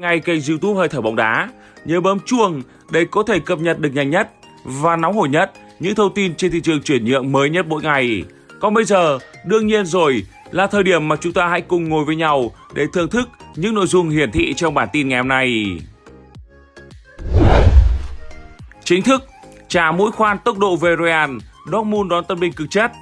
ngay kênh youtube Hơi thở bóng đá. Nhớ bấm chuông để có thể cập nhật được nhanh nhất và nóng hổi nhất những thông tin trên thị trường chuyển nhượng mới nhất mỗi ngày. Còn bây giờ, đương nhiên rồi, là thời điểm mà chúng ta hãy cùng ngồi với nhau để thưởng thức những nội dung hiển thị trong bản tin ngày hôm nay. Chính thức, trả mũi khoan tốc độ về Real, Dortmund đón tân binh cực chất.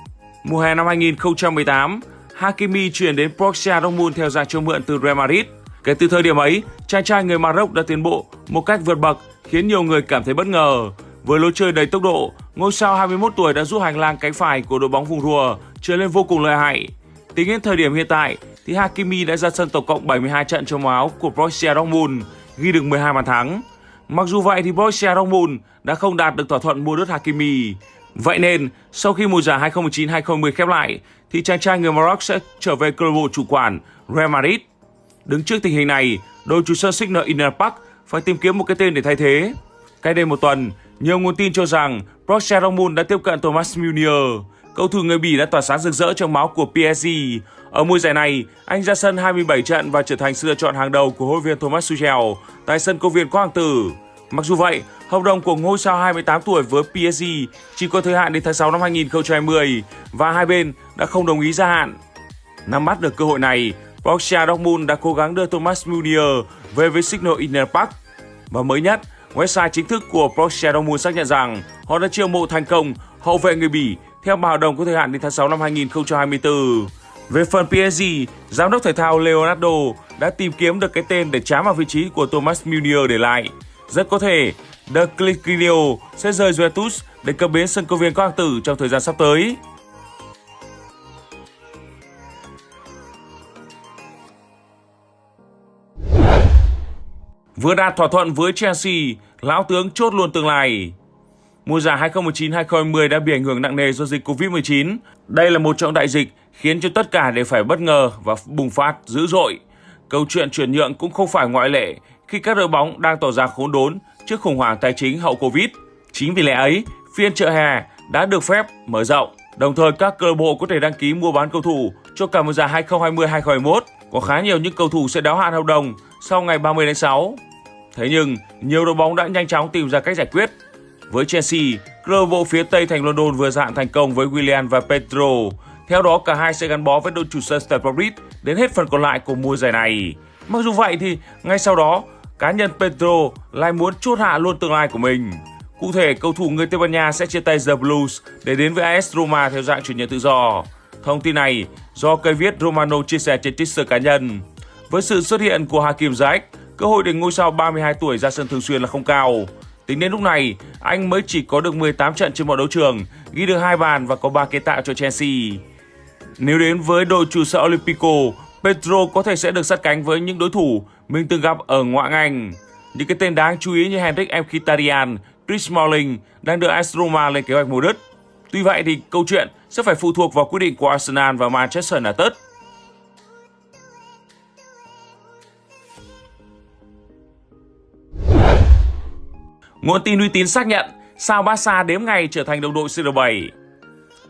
Mùa hè năm 2018, Hakimi chuyển đến Borussia Dortmund theo dạng cho mượn từ Real Madrid. Kể từ thời điểm ấy, chàng trai người Maroc đã tiến bộ một cách vượt bậc khiến nhiều người cảm thấy bất ngờ. Với lối chơi đầy tốc độ, ngôi sao 21 tuổi đã giúp hành lang cánh phải của đội bóng vùng rùa trở lên vô cùng lợi hại. Tính đến thời điểm hiện tại, thì Hakimi đã ra sân tổng cộng 72 trận cho màu áo của Borussia Dortmund, ghi được 12 bàn thắng. Mặc dù vậy thì Borussia Dortmund đã không đạt được thỏa thuận mua đứt Hakimi. Vậy nên, sau khi mùa giải 2019-2020 khép lại, thì chàng trai người Maroc sẽ trở về câu lạc bộ chủ quản Real Madrid. Đứng trước tình hình này, đội chủ sân Signal Inner Park phải tìm kiếm một cái tên để thay thế. Cách đây một tuần, nhiều nguồn tin cho rằng Borussia Dortmund đã tiếp cận Thomas Müller. Cầu thủ người Bỉ đã tỏa sáng rực rỡ trong máu của PSG. Ở mùa giải này, anh ra sân 27 trận và trở thành sự lựa chọn hàng đầu của huấn viên Thomas Tuchel tại sân công viên Quốc Hoàng Tử. Mặc dù vậy, hợp đồng của ngôi sao 28 tuổi với PSG chỉ có thời hạn đến tháng 6 năm 2020 và hai bên đã không đồng ý gia hạn. Nắm bắt được cơ hội này, Borussia Dortmund đã cố gắng đưa Thomas Müller về với Signal Iduna Park. Và mới nhất, website chính thức của Borussia Dortmund xác nhận rằng họ đã chiêu mộ thành công hậu vệ người Bỉ theo hợp đồng có thời hạn đến tháng 6 năm 2024. Về phần PSG, giám đốc thể thao Leonardo đã tìm kiếm được cái tên để chám vào vị trí của Thomas Müller để lại. Rất có thể, The Clicquinio sẽ rời Juventus để cập bến sân công viên Quang Tử trong thời gian sắp tới. Vừa đạt thỏa thuận với Chelsea, lão tướng chốt luôn tương lai. Mùa giải 2019-2020 đã bị ảnh hưởng nặng nề do dịch Covid-19. Đây là một trong đại dịch khiến cho tất cả đều phải bất ngờ và bùng phát dữ dội. Câu chuyện chuyển nhượng cũng không phải ngoại lệ khi các đội bóng đang tỏ ra khốn đốn trước khủng hoảng tài chính hậu Covid. Chính vì lẽ ấy, phiên chợ hè đã được phép mở rộng. Đồng thời các câu bộ có thể đăng ký mua bán cầu thủ cho cả mùa giải 2020-2021. Có khá nhiều những cầu thủ sẽ đáo hạn hợp đồng sau ngày 30 tháng 6. Thế nhưng, nhiều đội bóng đã nhanh chóng tìm ra cách giải quyết. Với Chelsea, câu bộ phía Tây thành London vừa dạng thành công với Willian và Pedro. Theo đó, cả hai sẽ gắn bó với đội chủ sân Stamford Bridge đến hết phần còn lại của mùa giải này. Mặc dù vậy thì ngay sau đó, cá nhân Pedro lại muốn chốt hạ luôn tương lai của mình. Cụ thể, cầu thủ người Tây Ban Nha sẽ chia tay The Blues để đến với AS Roma theo dạng chuyển nhượng tự do. Thông tin này do cây viết Romano chia sẻ trên Twitter cá nhân. Với sự xuất hiện của Hakim Ziyech, cơ hội để ngôi sao 32 tuổi ra sân thường xuyên là không cao. Tính đến lúc này, anh mới chỉ có được 18 trận trên mọi đấu trường, ghi được hai bàn và có 3 kiến tạo cho Chelsea. Nếu đến với đội chủ sở Olympico, Pedro có thể sẽ được sát cánh với những đối thủ mình từng gặp ở ngoại Anh. Những cái tên đáng chú ý như Henrik Mkhitaryan, Chris Smalling đang được AS Roma lên kế hoạch mua đất. Tuy vậy thì câu chuyện sẽ phải phụ thuộc vào quyết định của Arsenal và Manchester United. Nguồn tin uy tín xác nhận sao Barca đếm ngày trở thành đồng đội CR7.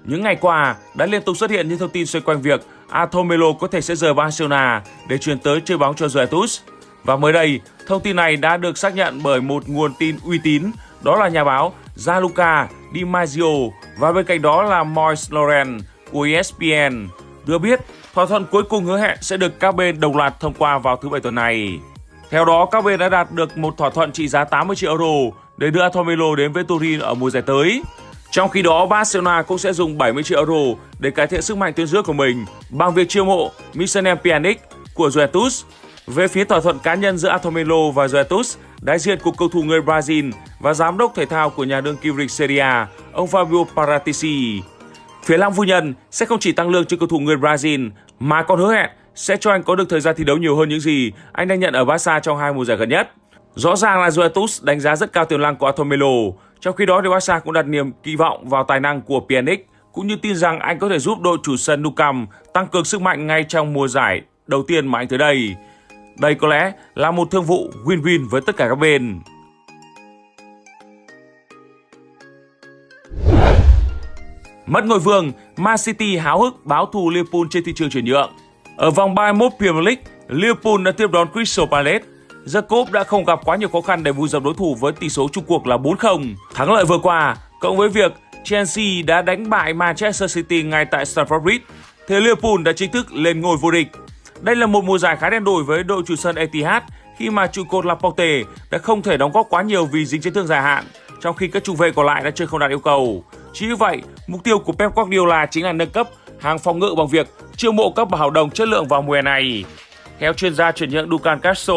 Những ngày qua đã liên tục xuất hiện những thông tin xoay quanh việc Atomelo có thể sẽ rời Barcelona để chuyển tới chơi bóng cho Juventus. Và mới đây, thông tin này đã được xác nhận bởi một nguồn tin uy tín, đó là nhà báo Gianluca Di Maggio và bên cạnh đó là Moise Laurent của ESPN đưa biết thỏa thuận cuối cùng hứa hẹn sẽ được các bên đồng loạt thông qua vào thứ Bảy tuần này. Theo đó, các bên đã đạt được một thỏa thuận trị giá 80 triệu euro để đưa Atomelo đến với Turin ở mùa giải tới. Trong khi đó, Barcelona cũng sẽ dùng 70 triệu euro để cải thiện sức mạnh tuyến giữa của mình bằng việc chiêu mộ Michelin Pjanic của Juventus. Về phía thỏa thuận cá nhân giữa Atomelo và Juventus, đại diện của cầu thủ người Brazil và giám đốc thể thao của nhà đương kim vô Serie A, ông Fabio Paratici. Phía Lam Phu Nhân sẽ không chỉ tăng lương cho cầu thủ người Brazil mà còn hứa hẹn sẽ cho anh có được thời gian thi đấu nhiều hơn những gì anh đang nhận ở Barca trong hai mùa giải gần nhất. Rõ ràng là Juventus đánh giá rất cao tiềm năng của Atomelo, trong khi đó thì Barca cũng đặt niềm kỳ vọng vào tài năng của Pjanic cũng như tin rằng anh có thể giúp đội chủ sân Nou Camp tăng cường sức mạnh ngay trong mùa giải đầu tiên mà anh tới đây. Đây có lẽ là một thương vụ win-win với tất cả các bên. Mất ngôi vương, Man City háo hức báo thù Liverpool trên thị trường chuyển nhượng. Ở vòng 31 Premier League, Liverpool đã tiếp đón Crystal Palace. Jacob đã không gặp quá nhiều khó khăn để vùi dập đối thủ với tỷ số chung cuộc là 4-0. Thắng lợi vừa qua, cộng với việc Chelsea đã đánh bại Manchester City ngay tại Stamford Bridge, thì Liverpool đã chính thức lên ngôi vô địch. Đây là một mùa giải khá đen đủi với đội chủ sân Etihad khi mà trụ cột Laporte đã không thể đóng góp quá nhiều vì dính chấn thương dài hạn, trong khi các trung vệ còn lại đã chơi không đạt yêu cầu. Chính vì vậy, mục tiêu của Pep Guardiola chính là nâng cấp hàng phòng ngự bằng việc chiêu mộ các bảo đồng chất lượng vào mùa này. Theo chuyên gia chuyển nhượng Dukan Castro,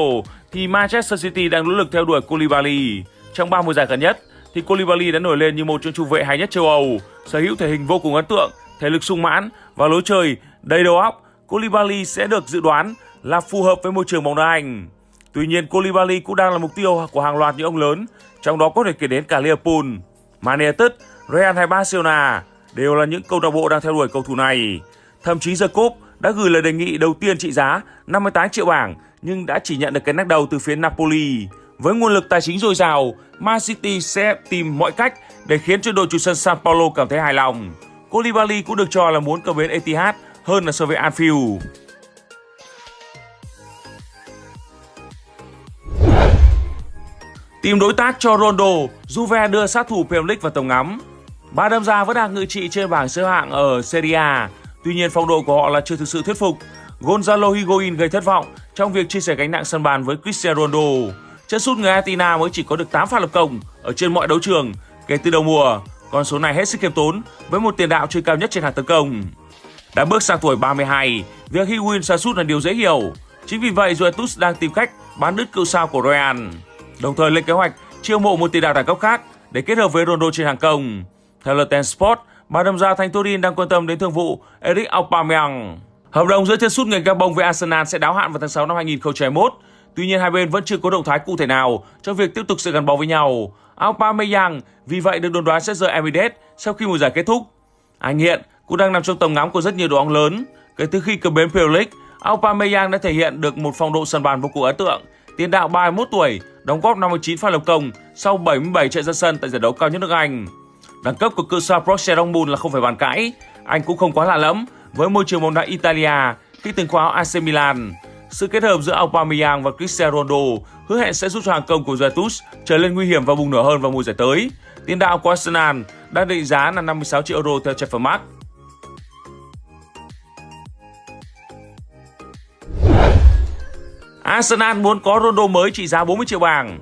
thì Manchester City đang nỗ lực theo đuổi Koulibaly. Trong ba mùa giải gần nhất, thì Koulibaly đã nổi lên như một trong trung vệ hay nhất châu Âu, sở hữu thể hình vô cùng ấn tượng, thể lực sung mãn và lối chơi đầy đầu óc. Koulibaly sẽ được dự đoán là phù hợp với môi trường bóng đá Anh. Tuy nhiên, Koulibaly cũng đang là mục tiêu của hàng loạt những ông lớn, trong đó có thể kể đến cả Liverpool, Man United, Real hay Barcelona đều là những câu lạc bộ đang theo đuổi cầu thủ này. Thậm chí Jacob đã gửi lời đề nghị đầu tiên trị giá 58 triệu bảng nhưng đã chỉ nhận được cái nắc đầu từ phía Napoli. Với nguồn lực tài chính dồi dào, Man City sẽ tìm mọi cách để khiến cho đội chủ sân San Paulo cảm thấy hài lòng. Koulibaly cũng được cho là muốn cầu bến Etihad hơn là so với Anfield. Tìm đối tác cho Ronaldo, Juve đưa sát thủ Premier League vào tầm ngắm. Ba đâm ra vẫn đang ngự trị trên bảng xếp hạng ở Serie A. Tuy nhiên phong độ của họ là chưa thực sự thuyết phục. Gonzalo Higuain gây thất vọng trong việc chia sẻ gánh nặng sân bàn với Cristiano Ronaldo. Chân sút người Argentina mới chỉ có được 8 pha lập công ở trên mọi đấu trường kể từ đầu mùa. Con số này hết sức khiêm tốn với một tiền đạo chơi cao nhất trên hàng tấn công. Đã bước sang tuổi 32, việc Higuain sa sút là điều dễ hiểu. Chính vì vậy Juventus đang tìm cách bán đứt cựu sao của Real. Đồng thời lên kế hoạch chiêu mộ một tiền đạo đẳng cấp khác để kết hợp với Ronaldo trên hàng công. Theo LTN Sport, bà đâm ra Thanh Turin đang quan tâm đến thương vụ Eric Aubameyang. Hợp đồng giữa chân sút người Gabon với Arsenal sẽ đáo hạn vào tháng 6 năm 2021. Tuy nhiên hai bên vẫn chưa có động thái cụ thể nào trong việc tiếp tục sự gắn bó với nhau. Aubameyang vì vậy được đồn đoán sẽ rời Emirates sau khi mùa giải kết thúc. Anh hiện cũng đang nằm trong tầm ngắm của rất nhiều đội bóng lớn. Kể từ khi cập bến Premier League, Aubameyang đã thể hiện được một phong độ sân bàn vô cùng ấn tượng. Tiền đạo 31 tuổi, đóng góp 59 pha lập công sau 77 trận ra sân tại giải đấu cao nhất nước Anh. Đẳng cấp của cự sao Borussia Dortmund là không phải bàn cãi. Anh cũng không quá lạ lẫm với môi trường bóng đá Italia, khi từng khoác AC Milan. Sự kết hợp giữa Aubameyang và Cristiano Ronaldo hứa hẹn sẽ giúp cho hàng công của Juventus trở lên nguy hiểm và bùng nổ hơn vào mùa giải tới. Tiền đạo của Arsenal đang định giá là 56 triệu euro theo Transfermarkt. Arsenal muốn có Ronaldo mới trị giá 40 triệu bảng.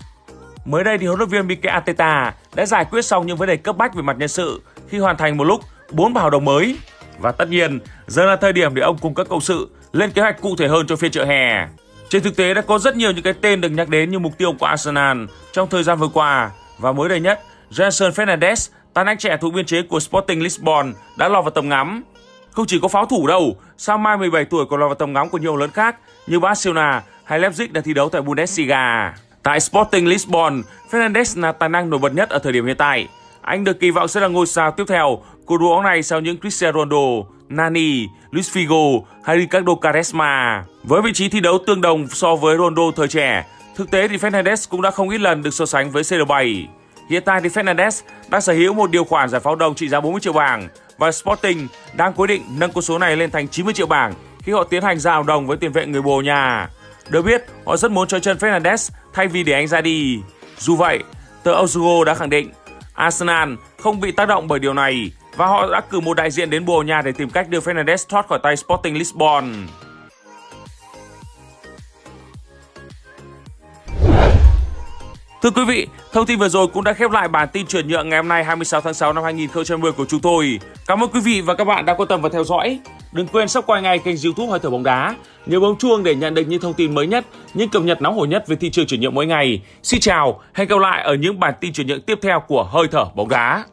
Mới đây thì huấn luyện viên Mikel Arteta đã giải quyết xong những vấn đề cấp bách về mặt nhân sự khi hoàn thành một lúc 4 hợp đồng mới. Và tất nhiên, giờ là thời điểm để ông cùng các cộng sự lên kế hoạch cụ thể hơn cho phiên chợ hè. Trên thực tế đã có rất nhiều những cái tên được nhắc đến như mục tiêu của Arsenal trong thời gian vừa qua và mới đây nhất, Jason Fernandes, tài năng trẻ thuộc biên chế của Sporting Lisbon đã lọt vào tầm ngắm. Không chỉ có pháo thủ đâu, sao mai 17 tuổi còn lọt vào tầm ngắm của nhiều lớn khác như Barcelona hay Leipzig đang thi đấu tại Bundesliga. Tại Sporting Lisbon, Fernandes là tài năng nổi bật nhất ở thời điểm hiện tại. Anh được kỳ vọng sẽ là ngôi sao tiếp theo của đội bóng này sau những Cristiano Ronaldo, Nani, Luis Figo hay Ricardo Quaresma. Với vị trí thi đấu tương đồng so với Ronaldo thời trẻ, thực tế thì Fernandes cũng đã không ít lần được so sánh với CR7. Hiện tại thì Fernandes đang sở hữu một điều khoản giải pháo đồng trị giá 40 triệu bảng và Sporting đang quyết định nâng con số này lên thành 90 triệu bảng khi họ tiến hành giao đồng với tiền vệ người Bồ nhà. Được biết, họ rất muốn cho chân Fernandes thay vì để anh ra đi. Dù vậy, tờ Ozugo đã khẳng định Arsenal không bị tác động bởi điều này và họ đã cử một đại diện đến Bồ Nha để tìm cách đưa Fernandes thoát khỏi tay Sporting Lisbon. Thưa quý vị, thông tin vừa rồi cũng đã khép lại bản tin chuyển nhượng ngày hôm nay 26 tháng 6 năm 2010 của chúng tôi. Cảm ơn quý vị và các bạn đã quan tâm và theo dõi. Đừng quên subscribe ngay kênh youtube Hơi Thở Bóng Đá. Nhớ bấm chuông để nhận được những thông tin mới nhất, những cập nhật nóng hổi nhất về thị trường chuyển nhượng mỗi ngày. Xin chào, hẹn gặp lại ở những bản tin chuyển nhượng tiếp theo của Hơi Thở Bóng Đá.